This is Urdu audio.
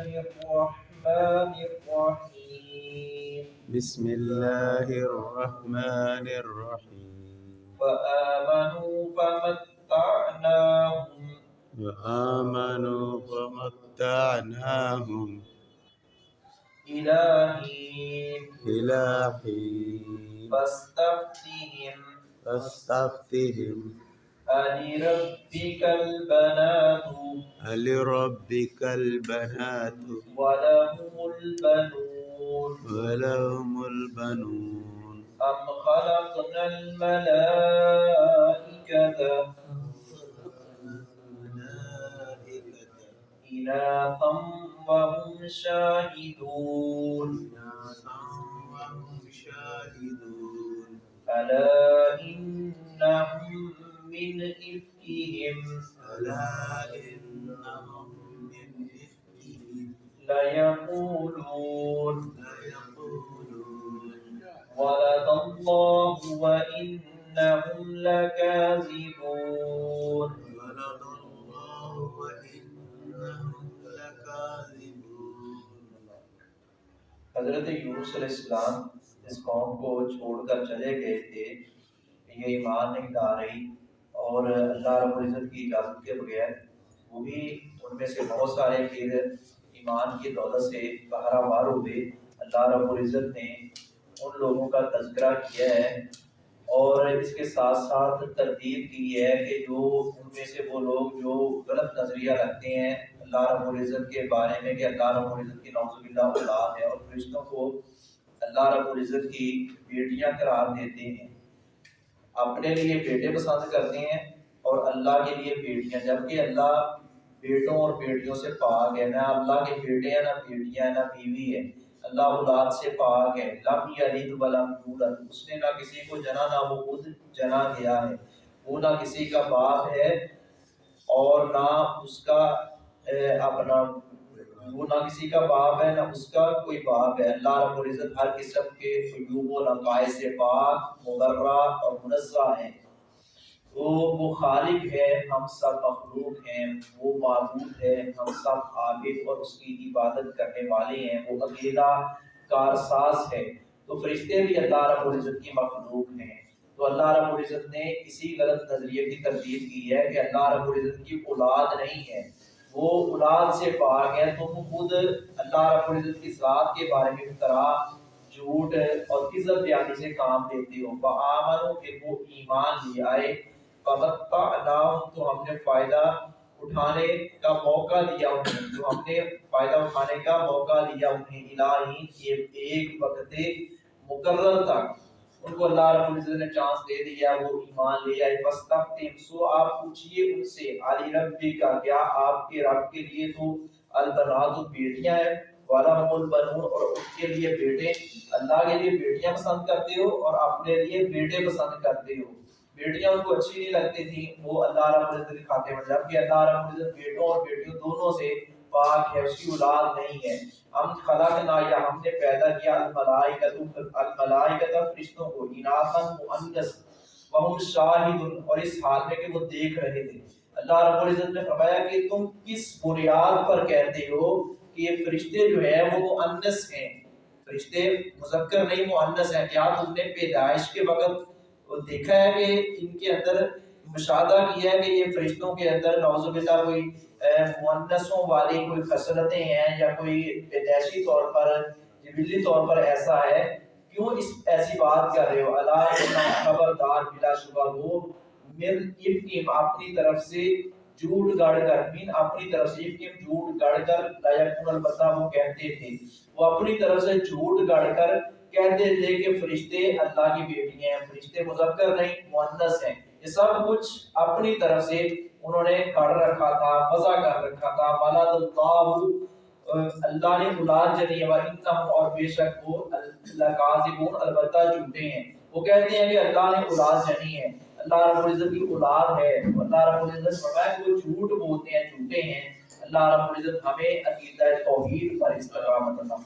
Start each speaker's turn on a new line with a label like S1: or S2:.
S1: الرحمن الرحيم.
S2: بسم الله الرحمن الرحيم.
S1: فآمنوا فمتعناهم.
S2: وآمنوا فمتعناهم.
S1: فاستفتهم.
S2: فاستفتهم.
S1: ألربك البنات
S2: لربك البنات
S1: ولهم البنون
S2: ولهم البنون
S1: أم خلقنا الملائكة إناثا وهم شاهدون
S2: وهم شاهدون
S1: ألا إنهم من إفكهم
S2: ألا إنهم من إفكهم
S1: ليقولون ولد الله وإنهم لكاذبون
S2: ولد الله وإنهم لكاذبون
S1: حضرت یونس علیہ السلام اس قوم کو چھوڑ کر چلے گئے تھے، یہ ایمان نہیں لا رہی اور اللہ رب العزت کی اجازت کے بغیر وہ بھی ان میں سے بہت سارے پھر ایمان کی دولت سے بہرا بار ہوئے اللہ رب العزت نے ان لوگوں کا تذکرہ کیا ہے۔ اور اس کے ساتھ ساتھ تردید کی ہے کہ جو ان میں سے وہ لوگ جو غلط نظریہ رکھتے ہیں، اللہ رب العزت کے بارے میں کہ اللہ رب العزت کی نوز باللہ اولاد ہے اور فرشتوں کو اللہ رب العزت کی بیٹیاں قرار دیتے ہیں۔ اپنے لیے بیٹے پسند کرتے ہیں اور اللہ کے لیے بیٹیاں، جبکہ اللہ بیٹوں اور بیٹیوں سے پاک ہے، نہ اللہ کے بیٹے ہیں، نہ بیٹیاں ہیں، نہ بیوی ہے۔ اللہ اولاد سے پاک ہے۔ لم یلد ولم یولد۔ اس نے نہ کسی کو جنا، نہ وہ خود جنا گیا ہے۔ وہ نہ کسی کا باپ ہے اور نہ اس کا اپنا، وہ نہ کسی کا باپ ہے، نہ اس کا کوئی باپ ہے۔ اللہ رب العزت ہر قسم کے عیوب و نقائص سے پاک، مبرہ اور منزہ ہیں۔ وہ وہ خالق ہے، ہم سب مخلوق ہیں، وہ معبود ہے، ہم سب عابد اور اس کی عبادت کرنے والے ہیں، وہ اکیلا کارساز ہے۔ تو فرشتے بھی اللہ رب العزت کی مخلوق ہیں۔ تو اللہ رب العزت نے اسی غلط نظریے کی تردید کی ہے کہ اللہ رب العزت کی اولاد نہیں ہے۔ وہ اولاد سے پاک ہے تم خود اللہ رب العزت کی ذات کے بارے میں افطرا جھوٹ اور عزت بیانی سے کام لیتے ہو فآمنوا کہ وہ ایمان لے آئے۔ تو ہم نے فائدہ اٹھانے کا موقع دیا انہیں۔ تو ہم نے فائدہ اٹھانے کا موقع دیا انہیں، الہی یہ ایک وقت مقرر تک ان کو اللہ رب العزت نے چانس دے دیا، وہ ایمان لے آئے۔ بس فاستفتم سو آپ پوچھئے ان سے، علی ربی کا کیا آپ کے رب کے لیے تو البنات بیٹیاں ہیں؟ وَلَهُمُ الْبَنُونَ، اور ان کے لیے بیٹے۔ اللہ کے لیے بیٹیاں پسند کرتے ہو اور اپنے لیے بیٹے پسند کرتے ہو۔ بیٹیاں ان کو اچھی نہیں لگتی تھیں، وہ اللہ رب العزت کے کھاتے میں جبکہ اللہ رب العزت بیٹوں اور بیٹیوں دونوں سے پاک ہے، اس کی اولاد نہیں ہے۔ ہم خلقنا یا ہم نے پیدا کیا الملائکۃ الملائکۃ فرشتوں کو، اناثا مؤنث۔ وهم شاہد اور اس حال میں کہ وہ دیکھ رہے تھے۔ اللہ رب العزت نے فرمایا کہ تم کس بنیاد پر کہتے ہو کہ یہ فرشتے جو ہیں وہ مؤنث ہیں؟ فرشتے مذکر نہیں، مؤنث ہیں۔ کیا تم نے پیدائش کے وقت وہ دیکھا ہے کہ ان کے اندر مشاہدہ کیا ہے کہ یہ فرشتوں کے اندر نعوذ باللہ کوئی مؤنثوں والی کوئی خسرتیں ہیں یا کوئی پیدائشی طور پر جبلی طور پر ایسا ہے، کیوں اس ایسی بات کر رہے ہو؟ اللہ خبردار بلا شبہ وہ من افکیم اپنی طرف سے جھوٹ گڑ کر من اپنی طرف سے افکیم جھوٹ گڑ کر لا یکون البتہ وہ کہتے تھے، وہ اپنی طرف سے جھوٹ گڑ کر کہتے تھے کہ فرشتے اللہ کی بیٹیاں ہیں، فرشتے مذکر نہیں، مؤنث ہیں۔ یہ سب کچھ اپنی طرف سے انہوں نے کر رکھا تھا، وضع کر رکھا تھا۔ ولد اللہ اللہ نے اولاد جنی ہے وَإِنَّهُمْ اور بے شک وہ لَقَاذِبُونَ البتہ جھوٹے ہیں۔ وہ کہتے ہیں کہ اللہ نے اولاد جنی ہے۔ اللہ رب العزت کی اولاد ہے۔ اللہ رب العزت فرمایا کہ وہ جھوٹ بولتے ہیں، جھوٹے ہیں۔ اللہ رب العزت ہمیں عقیدہ توحید پر استقامت عطا